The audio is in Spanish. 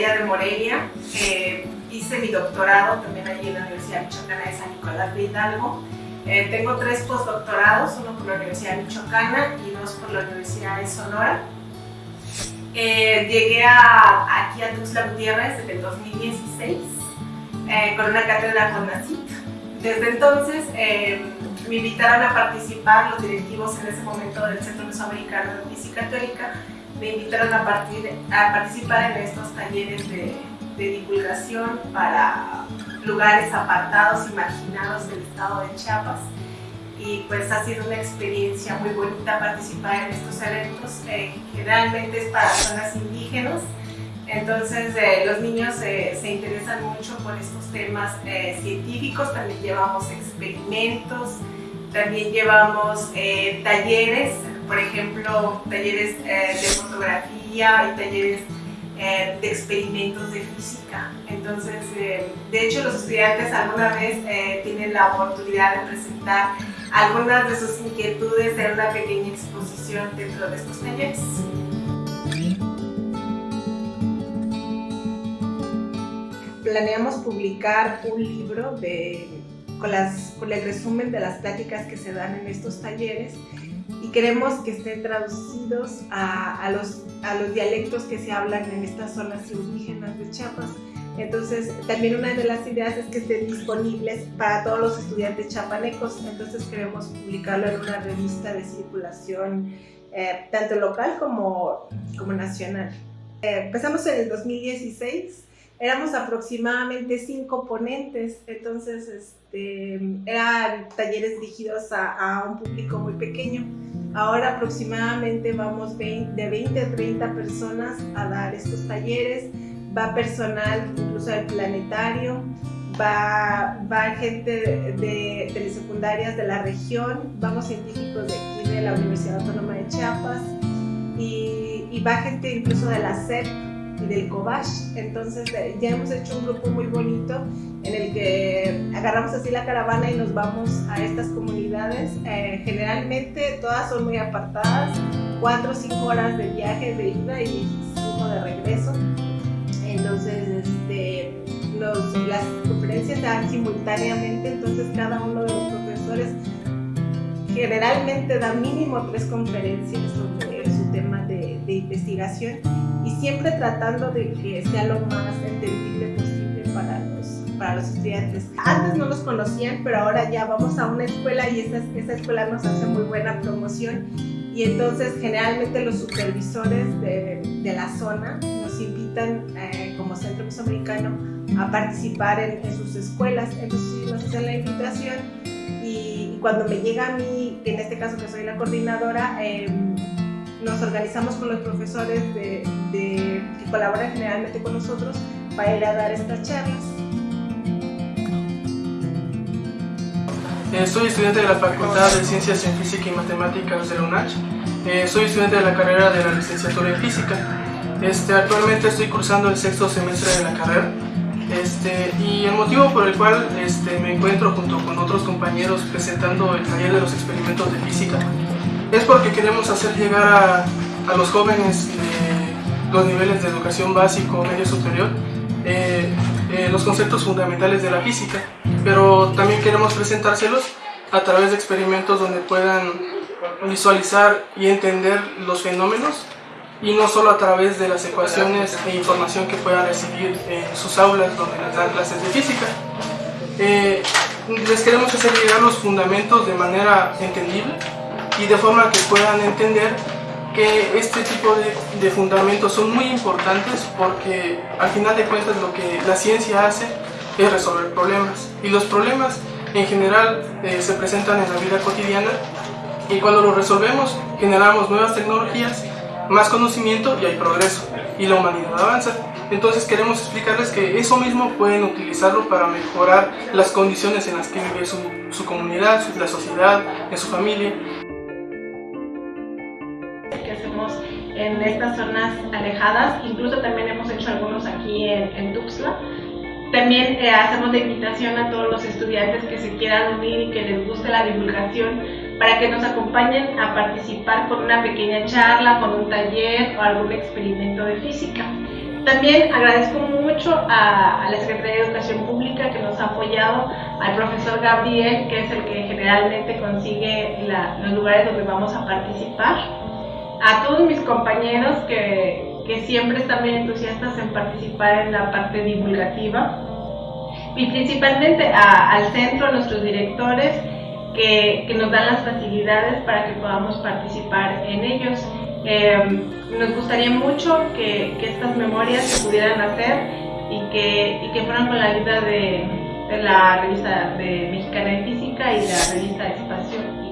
De Morelia. Eh, hice mi doctorado también allí en la Universidad Michoacana de San Nicolás de Hidalgo. Eh, tengo tres postdoctorados, uno por la Universidad Michoacana y dos por la Universidad de Sonora. Eh, llegué a, aquí a Tuxtla Gutiérrez en el 2016 con una cátedra con NACIT. Desde entonces me invitaron a participar los directivos en ese momento del Centro Mesoamericano de Física Teórica me invitaron a, partir, a participar en estos talleres de, divulgación para lugares apartados y marginados del estado de Chiapas y pues ha sido una experiencia muy bonita participar en estos eventos. Eh, generalmente es para zonas indígenas, entonces eh, los niños eh, se interesan mucho por estos temas científicos, también llevamos experimentos, también llevamos talleres por ejemplo, talleres eh, de fotografía y talleres eh, de experimentos de física. Entonces, eh, de hecho, los estudiantes alguna vez tienen la oportunidad de presentar algunas de sus inquietudes en una pequeña exposición dentro de estos talleres. Planeamos publicar un libro de, con, las, con el resumen de las pláticas que se dan en estos talleres y queremos que estén traducidos a, a, los, a los dialectos que se hablan en estas zonas indígenas de Chiapas. Entonces, también una de las ideas es que estén disponibles para todos los estudiantes chapanecos. Entonces, queremos publicarlo en una revista de circulación eh, tanto local como, como nacional. Eh, empezamos en el 2016 éramos aproximadamente cinco ponentes, entonces este, eran talleres dirigidos a, a, un público muy pequeño. Ahora aproximadamente vamos de 20 a 30 personas a dar estos talleres, va personal incluso del planetario, va, va gente de, de, secundarias de la región, vamos científicos de aquí de la Universidad Autónoma de Chiapas y, va gente incluso de la SEP y del Cobach. Entonces ya hemos hecho un grupo muy bonito en el que agarramos así la caravana y nos vamos a estas comunidades. Eh, generalmente todas son muy apartadas, cuatro o cinco horas de viaje de ida y de regreso. Entonces este, las conferencias se dan simultáneamente, entonces cada uno de los profesores generalmente da mínimo tres conferencias sobre su tema de, de investigación y siempre tratando de que sea lo más entendible posible para los estudiantes. Antes no los conocían, pero ahora ya vamos a una escuela y esa, esa escuela nos hace muy buena promoción y entonces generalmente los supervisores de, de la zona nos invitan eh, como Centro Mesoamericano a participar en, en, sus escuelas, entonces nos hacen la invitación y, cuando me llega a mí, en este caso que soy la coordinadora, eh, nos organizamos con los profesores de, de, que colaboran generalmente con nosotros para ir a dar estas charlas. Eh, soy estudiante de la Facultad de Ciencias en Física y Matemáticas de la UNACH. Eh, soy estudiante de la carrera de la licenciatura en Física. Este, actualmente estoy cursando el sexto semestre de la carrera. Este, y el motivo por el cual este, me encuentro junto con otros compañeros presentando el taller de los experimentos de física es porque queremos hacer llegar a, los jóvenes de los niveles de educación básico, medio superior, eh, eh, los conceptos fundamentales de la física, pero también queremos presentárselos a través de experimentos donde puedan visualizar y entender los fenómenos y no solo a través de las ecuaciones e información que puedan recibir en sus aulas donde les dan clases de física. Eh, les queremos hacer llegar los fundamentos de manera entendible y de forma que puedan entender que este tipo de, de, fundamentos son muy importantes porque al final de cuentas lo que la ciencia hace es resolver problemas. Y los problemas en general eh, se presentan en la vida cotidiana. Y cuando los resolvemos generamos nuevas tecnologías, más conocimiento y hay progreso. Y la humanidad avanza. Entonces queremos explicarles que eso mismo pueden utilizarlo para mejorar las condiciones en las que vive su, su comunidad, su, la sociedad, en su familia. En estas zonas alejadas, incluso también hemos hecho algunos aquí en, en Tuxtla. También eh, hacemos la invitación a todos los estudiantes que se quieran unir y que les guste la divulgación para que nos acompañen a participar con una pequeña charla, con un taller o algún experimento de física. también agradezco mucho a, la Secretaría de Educación Pública que nos ha apoyado, al profesor Gabriel, que es el que generalmente consigue los lugares donde vamos a participar, a todos mis compañeros que, que siempre están bien entusiastas en participar en la parte divulgativa y principalmente al centro, a nuestros directores que, que, nos dan las facilidades para que podamos participar en ellos. Eh, nos gustaría mucho que, que, estas memorias se pudieran hacer y que, y que fueran con la ayuda de, de, la revista de Mexicana de Física y la revista Espacio